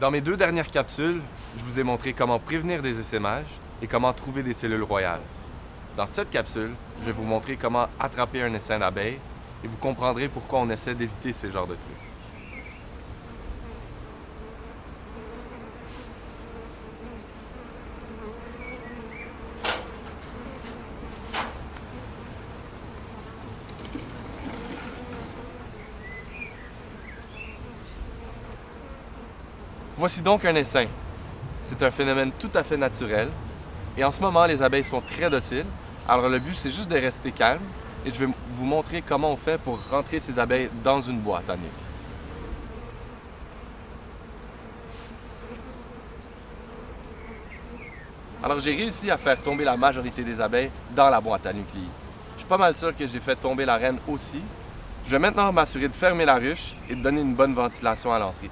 Dans mes deux dernières capsules, je vous ai montré comment prévenir des essaimages et comment trouver des cellules royales. Dans cette capsule, je vais vous montrer comment attraper un essaim d'abeilles et vous comprendrez pourquoi on essaie d'éviter ces genres de trucs. Voici donc un essaim. C'est un phénomène tout à fait naturel. Et en ce moment, les abeilles sont très dociles. Alors le but, c'est juste de rester calme. Et je vais vous montrer comment on fait pour rentrer ces abeilles dans une boîte à nuque. Alors j'ai réussi à faire tomber la majorité des abeilles dans la boîte à nucléi. Je suis pas mal sûr que j'ai fait tomber la reine aussi. Je vais maintenant m'assurer de fermer la ruche et de donner une bonne ventilation à l'entrée.